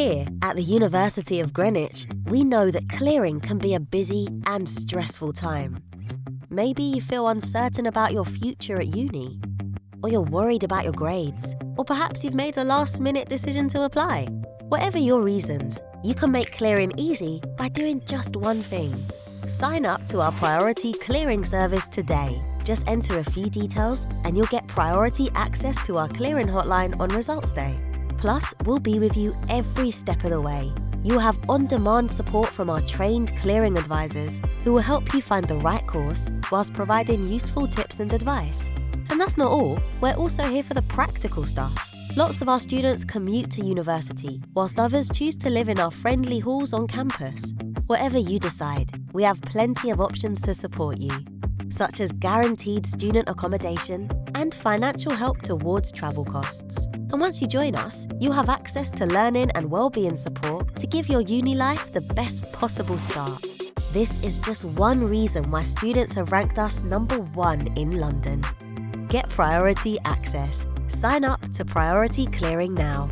Here at the University of Greenwich, we know that clearing can be a busy and stressful time. Maybe you feel uncertain about your future at uni, or you're worried about your grades, or perhaps you've made a last minute decision to apply. Whatever your reasons, you can make clearing easy by doing just one thing. Sign up to our priority clearing service today. Just enter a few details and you'll get priority access to our clearing hotline on results day. Plus, we'll be with you every step of the way. You'll have on-demand support from our trained clearing advisors who will help you find the right course whilst providing useful tips and advice. And that's not all, we're also here for the practical stuff. Lots of our students commute to university, whilst others choose to live in our friendly halls on campus. Whatever you decide, we have plenty of options to support you, such as guaranteed student accommodation and financial help towards travel costs. And once you join us, you'll have access to learning and wellbeing support to give your uni life the best possible start. This is just one reason why students have ranked us number one in London. Get priority access. Sign up to Priority Clearing now.